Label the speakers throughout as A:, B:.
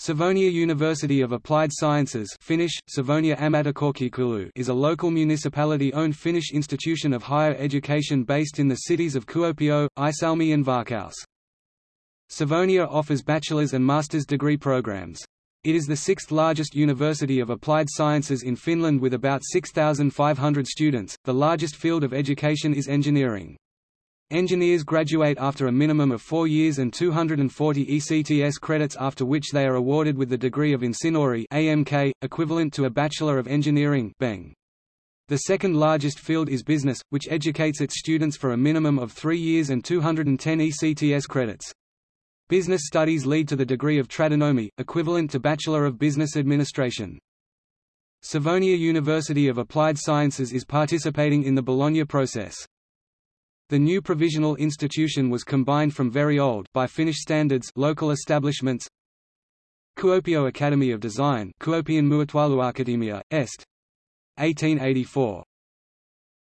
A: Savonia University of Applied Sciences Finnish, Savonia is a local municipality-owned Finnish institution of higher education based in the cities of Kuopio, Iisalmi and Varkaus. Savonia offers bachelor's and master's degree programs. It is the sixth largest university of applied sciences in Finland with about 6,500 students. The largest field of education is engineering. Engineers graduate after a minimum of four years and 240 ECTS credits after which they are awarded with the degree of Insinööri AMK, equivalent to a Bachelor of Engineering BEng. The second largest field is business, which educates its students for a minimum of three years and 210 ECTS credits. Business studies lead to the degree of Tradenomi, equivalent to Bachelor of Business Administration. Savonia University of Applied Sciences is participating in the Bologna process. The new provisional institution was combined from very old by Finnish standards local establishments Kuopio Academy of Design Kuopion Muotoiluakatemia, Est. 1884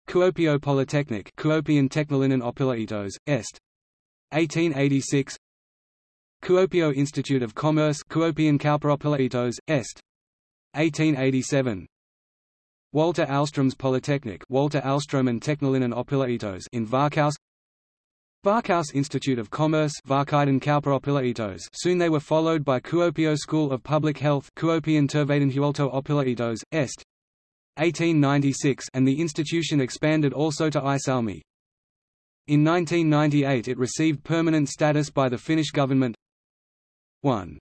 A: Kuopio Polytechnic Kuopion Teknillinen Oppilaitokset, Est. 1886 Kuopio Institute of Commerce Kuopion Kauppaoppilaitokset, Est. 1887 Walter Ahlström's Polytechnic Walter Alström Teknillinen Oppilaitokset in Varkaus Varkaus Institute of Commerce Soon they were followed by Kuopio School of Public Health Kuopion Terveydenhuolto Oppilaitokset, Est. 1896 and the institution expanded also to Iisalmi. In 1998 it received permanent status by the Finnish government 1.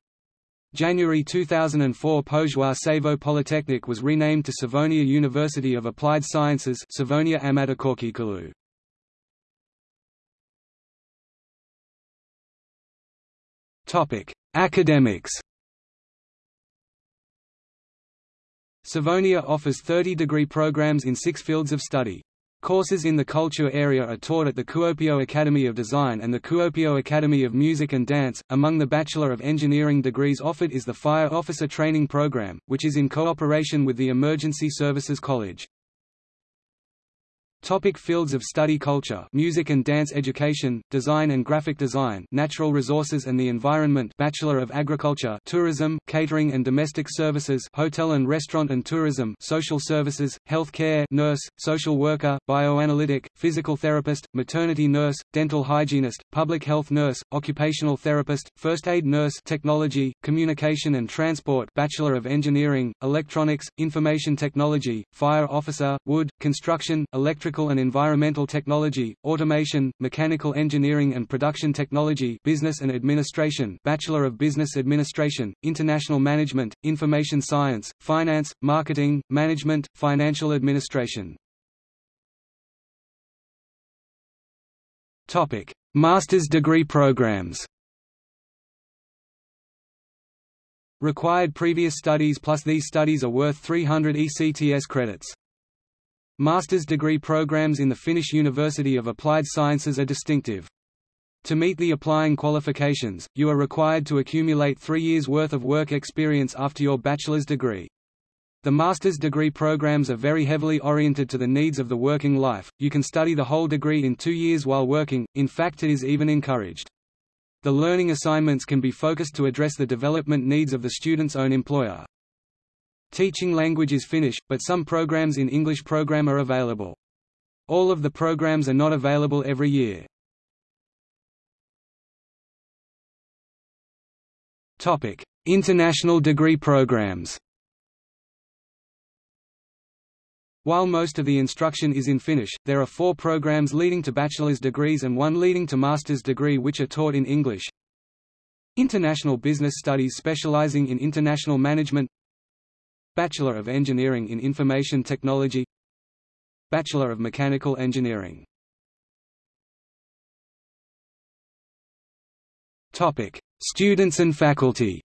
A: January 2004 Pohjois Savo Polytechnic was renamed to Savonia University of Applied Sciences Savonia Ammattikorkeakoulu. Topic: Academics. Savonia offers 30 degree programs in six fields of study. Courses in the culture area are taught at the Kuopio Academy of Design and the Kuopio Academy of Music and Dance. Among the Bachelor of Engineering degrees offered is the Fire Officer Training Program, which is in cooperation with the Emergency Services College. Topic fields of study Culture. Music and dance education, design and graphic design natural resources and the environment Bachelor of Agriculture tourism, catering and domestic services hotel and restaurant and tourism social services, health care nurse, social worker, bioanalytic, physical therapist, maternity nurse, dental hygienist, public health nurse, occupational therapist, first aid nurse technology, communication and transport Bachelor of Engineering, electronics, information technology, fire officer, wood, construction, electric and environmental technology, automation, mechanical engineering and production technology business and administration Bachelor of Business Administration, International Management, Information Science, Finance, Marketing, Management, Financial Administration Topic: Master's degree programs Required previous studies plus these studies are worth 300 ECTS credits. Master's degree programs in the Finnish University of Applied Sciences are distinctive. To meet the applying qualifications, you are required to accumulate three years' worth of work experience after your bachelor's degree. The master's degree programs are very heavily oriented to the needs of the working life, you can study the whole degree in two years while working, in fact it is even encouraged. The learning assignments can be focused to address the development needs of the student's own employer. Teaching language is Finnish, but some programs in English program are available. All of the programs are not available every year. Topic: International degree programs. While most of the instruction is in Finnish, there are four programs leading to bachelor's degrees and one leading to master's degree which are taught in English. International Business Studies specializing in international management Bachelor of Engineering in Information Technology Bachelor of Mechanical Engineering Topic: Students and faculty.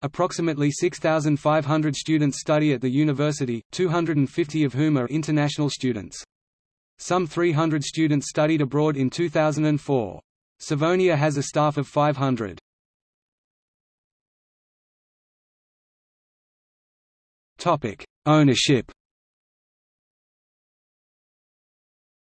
A: Approximately 6,500 students study at the university, 250 of whom are international students. Some 300 students studied abroad in 2004. Savonia has a staff of 500. Topic: Ownership.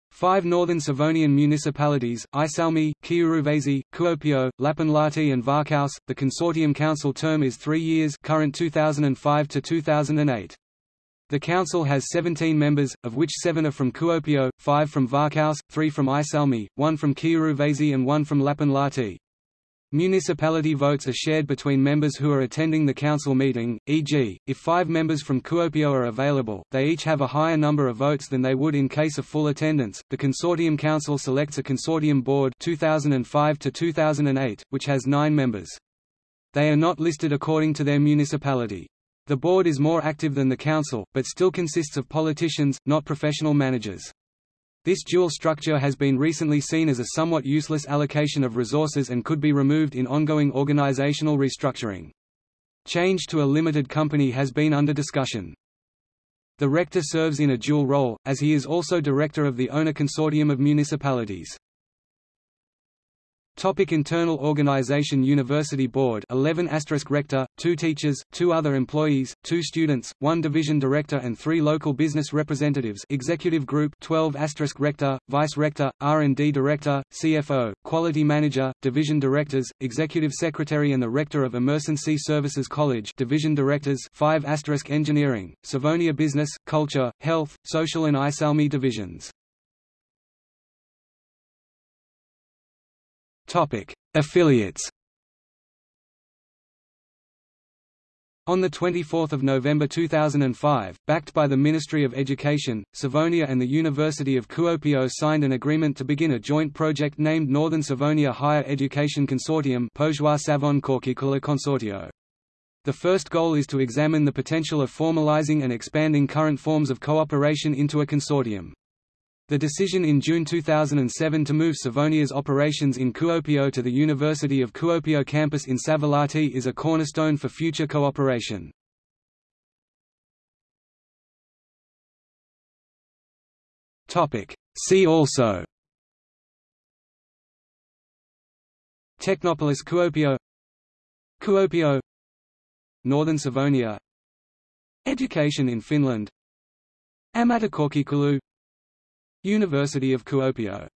A: Five northern Savonian municipalities, Iisalmi, Kiuruvesi, Kuopio, Lapinlahti and Varkaus. The consortium council term is three years current 2005 to 2008. The council has 17 members, of which seven are from Kuopio, five from Varkaus, three from Iisalmi, one from Kiuruvesi and one from Lapinlahti. Municipality votes are shared between members who are attending the council meeting, e.g., if five members from Kuopio are available, they each have a higher number of votes than they would in case of full attendance. The consortium council selects a consortium board 2005 to 2008, which has nine members. They are not listed according to their municipality. The board is more active than the council, but still consists of politicians, not professional managers. This dual structure has been recently seen as a somewhat useless allocation of resources and could be removed in ongoing organizational restructuring. Change to a limited company has been under discussion. The rector serves in a dual role, as he is also director of the owner consortium of municipalities. Topic internal organization University Board 11 asterisk rector, 2 teachers, 2 other employees, 2 students, 1 division director and 3 local business representatives. Executive Group 12 asterisk rector, Vice Rector, R&D Director, CFO, Quality Manager, Division Directors, Executive Secretary and the Rector of Emergency Services College Division Directors 5 asterisk Engineering, Savonia Business, Culture, Health, Social and ISALMI divisions Topic: Affiliates. On 24 November 2005, backed by the Ministry of Education, Savonia and the University of Kuopio signed an agreement to begin a joint project named Northern Savonia Higher Education Consortium. The first goal is to examine the potential of formalizing and expanding current forms of cooperation into a consortium. The decision in June 2007 to move Savonia's operations in Kuopio to the University of Kuopio campus in Savilahti is a cornerstone for future cooperation. See also Technopolis Kuopio Kuopio Northern Savonia Education in Finland Ammattikorkeakoulu University of Kuopio